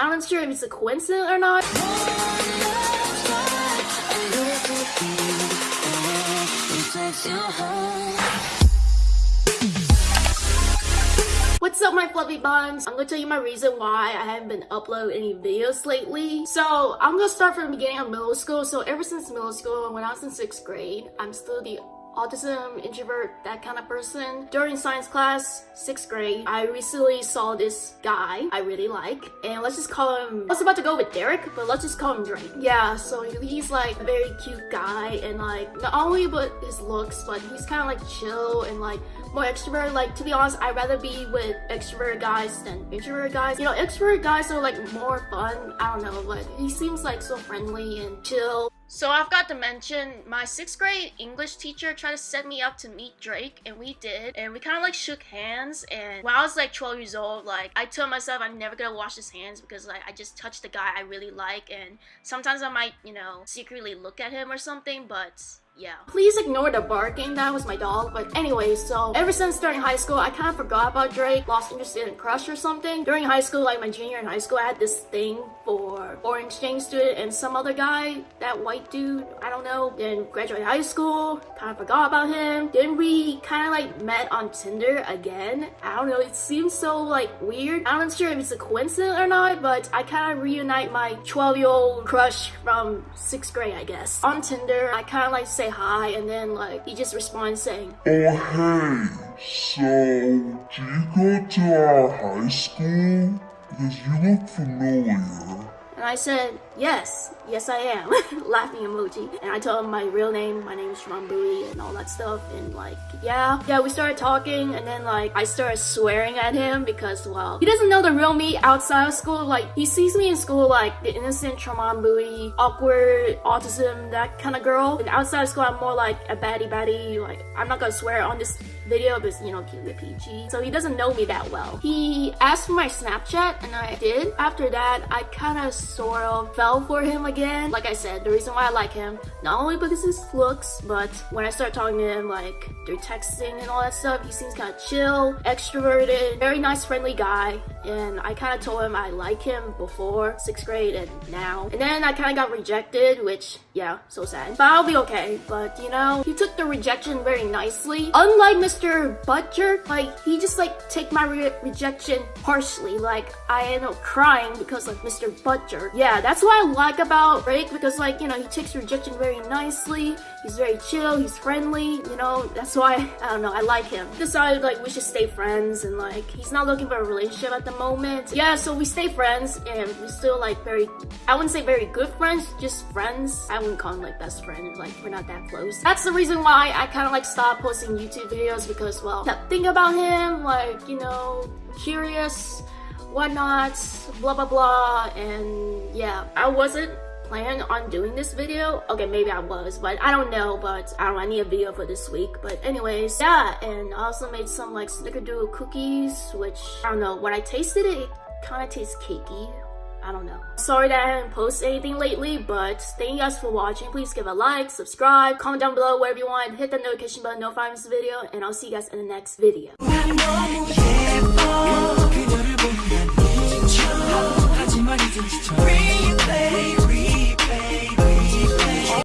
I'm not sure if it's a coincidence or not. What's up my fluffy buns? I'm gonna tell you my reason why I haven't been uploading any videos lately. So I'm gonna start from the beginning of middle school. So ever since middle school, when I was in 6th grade, I'm still the autism, introvert, that kind of person. During science class, 6th grade, I recently saw this guy I really like. And let's just call him, I was about to go with Derek, but let's just call him Drake. Yeah, so he's like a very cute guy and like, not only but his looks, but he's kind of like chill and like more extrovert. Like, to be honest, I'd rather be with extrovert guys than introvert guys. You know, extrovert guys are like more fun. I don't know, but he seems like so friendly and chill. So I've got to mention, my 6th grade English teacher tried to set me up to meet Drake, and we did. And we kind of like shook hands, and when I was like 12 years old, like, I told myself I'm never gonna wash his hands because like, I just touched the guy I really like, and sometimes I might, you know, secretly look at him or something, but yeah. Please ignore the barking, that was my dog. But anyway, so ever since starting high school, I kind of forgot about Drake, lost interest in crush or something. During high school, like my junior in high school, I had this thing for foreign exchange student and some other guy, that white dude, I don't know. Then graduated high school, kind of forgot about him. Then we kind of like met on Tinder again. I don't know, it seems so like weird. I'm not sure if it's a coincidence or not, but I kind of reunite my 12 year old crush from 6th grade, I guess. On Tinder, I kind of like say hi and then like he just responds saying, Oh hey, so do you go to our high school? Because you look familiar. And I said, yes, yes I am. Laughing emoji. And I told him my real name, my name is Shimon and all that stuff. And like, yeah. Yeah, we started talking and then like, I started swearing at him because, well, he doesn't know the real me outside of school. Like, he sees me in school like the innocent Shimon awkward, autism, that kind of girl. And outside of school, I'm more like a baddie baddie. Like, I'm not gonna swear on this video because, you know, keep it PG. So he doesn't know me that well. He asked for my Snapchat and I did. After that, I kind of sort of fell for him again. Like I said, the reason why I like him, not only because his looks, but when I start talking to him like through texting and all that stuff, he seems kind of chill, extroverted, very nice, friendly guy. And I kind of told him I like him before sixth grade and now. And then I kind of got rejected, which yeah, so sad. But I'll be okay. But you know, he took the rejection very nicely. Unlike Mr. Butcher, like he just like take my re rejection harshly. Like I end up crying because of Mr. Butcher. Yeah, that's what I like about Drake because like, you know, he takes rejection very nicely. He's very chill, he's friendly, you know, that's why, I don't know, I like him. Decided like we should stay friends and like, he's not looking for a relationship at the moment. Yeah, so we stay friends and we're still like very, I wouldn't say very good friends, just friends. I wouldn't call him like best friend, like we're not that close. That's the reason why I kind of like stopped posting YouTube videos because, well, kept thinking about him, like, you know, curious, whatnot, blah blah blah, and yeah, I wasn't planning on doing this video. Okay, maybe I was, but I don't know, but I don't know, I need a video for this week. But anyways, yeah, and I also made some like snickerdoodle cookies, which I don't know, when I tasted it, it kind of tastes cakey. I don't know. Sorry that I haven't posted anything lately, but thank you guys for watching. Please give a like, subscribe, comment down below wherever you want, hit that notification button, notify this video, and I'll see you guys in the next video.